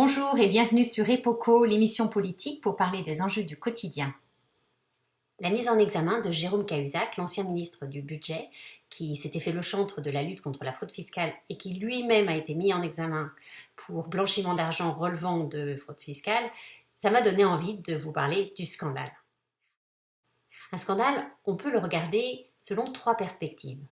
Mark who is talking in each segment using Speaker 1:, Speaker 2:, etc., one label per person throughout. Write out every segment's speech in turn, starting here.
Speaker 1: Bonjour et bienvenue sur EPOCO, l'émission politique pour parler des enjeux du quotidien. La mise en examen de Jérôme Cahuzac, l'ancien ministre du Budget, qui s'était fait le chantre de la lutte contre la fraude fiscale et qui lui-même a été mis en examen pour blanchiment d'argent relevant de fraude fiscale, ça m'a donné envie de vous parler du scandale. Un scandale, on peut le regarder selon trois perspectives.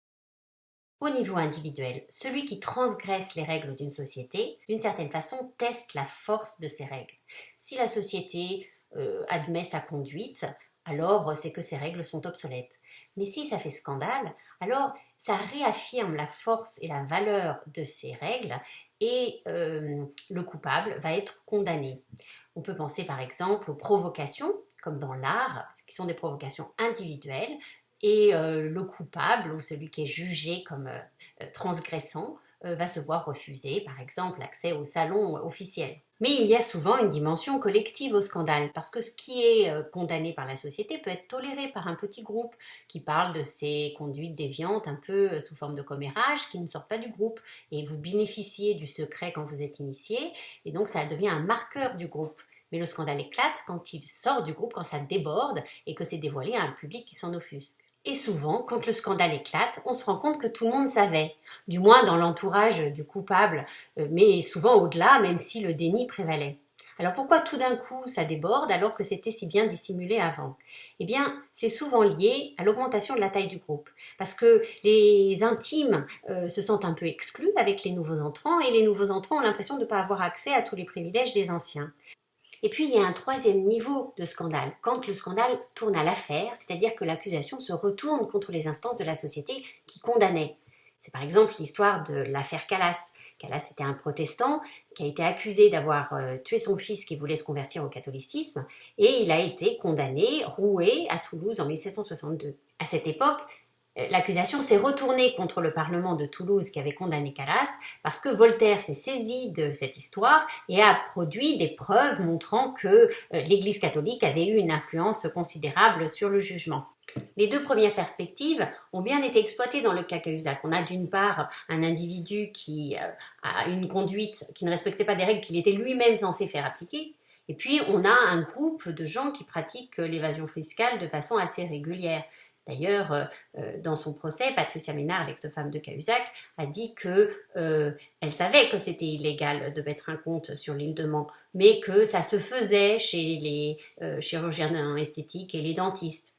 Speaker 1: Au niveau individuel, celui qui transgresse les règles d'une société, d'une certaine façon, teste la force de ces règles. Si la société euh, admet sa conduite, alors c'est que ces règles sont obsolètes. Mais si ça fait scandale, alors ça réaffirme la force et la valeur de ces règles et euh, le coupable va être condamné. On peut penser par exemple aux provocations, comme dans l'art, qui sont des provocations individuelles, et euh, le coupable ou celui qui est jugé comme euh, transgressant euh, va se voir refuser, par exemple, l'accès au salon officiel. Mais il y a souvent une dimension collective au scandale, parce que ce qui est condamné par la société peut être toléré par un petit groupe qui parle de ses conduites déviantes un peu sous forme de commérage, qui ne sort pas du groupe, et vous bénéficiez du secret quand vous êtes initié, et donc ça devient un marqueur du groupe. Mais le scandale éclate quand il sort du groupe, quand ça déborde, et que c'est dévoilé à un public qui s'en offusque. Et souvent, quand le scandale éclate, on se rend compte que tout le monde savait, du moins dans l'entourage du coupable, euh, mais souvent au-delà, même si le déni prévalait. Alors pourquoi tout d'un coup ça déborde alors que c'était si bien dissimulé avant? Eh bien, c'est souvent lié à l'augmentation de la taille du groupe, parce que les intimes euh, se sentent un peu exclus avec les nouveaux entrants, et les nouveaux entrants ont l'impression de ne pas avoir accès à tous les privilèges des anciens. Et puis il y a un troisième niveau de scandale, quand le scandale tourne à l'affaire, c'est-à-dire que l'accusation se retourne contre les instances de la société qui condamnaient. C'est par exemple l'histoire de l'affaire Calas. Calas était un protestant qui a été accusé d'avoir euh, tué son fils qui voulait se convertir au catholicisme et il a été condamné, roué à Toulouse en 1762. À cette époque, l'accusation s'est retournée contre le Parlement de Toulouse qui avait condamné Calas parce que Voltaire s'est saisi de cette histoire et a produit des preuves montrant que euh, l'Église catholique avait eu une influence considérable sur le jugement. Les deux premières perspectives ont bien été exploitées dans le cas Cahuzac. On a d'une part un individu qui euh, a une conduite qui ne respectait pas des règles qu'il était lui-même censé faire appliquer, et puis on a un groupe de gens qui pratiquent l'évasion fiscale de façon assez régulière. D'ailleurs, euh, euh, dans son procès, Patricia Ménard, l'ex-femme de Cahuzac, a dit que euh, elle savait que c'était illégal de mettre un compte sur l'île de Mans, mais que ça se faisait chez les chirurgiens esthétiques et les dentistes.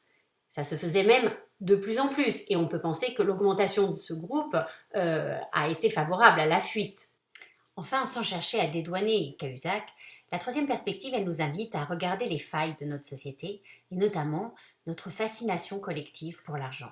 Speaker 1: Ça se faisait même de plus en plus, et on peut penser que l'augmentation de ce groupe a été favorable à la fuite. Enfin, sans chercher à dédouaner Cahuzac, la troisième perspective, elle nous invite à regarder les failles de notre société, et notamment notre fascination collective pour l'argent.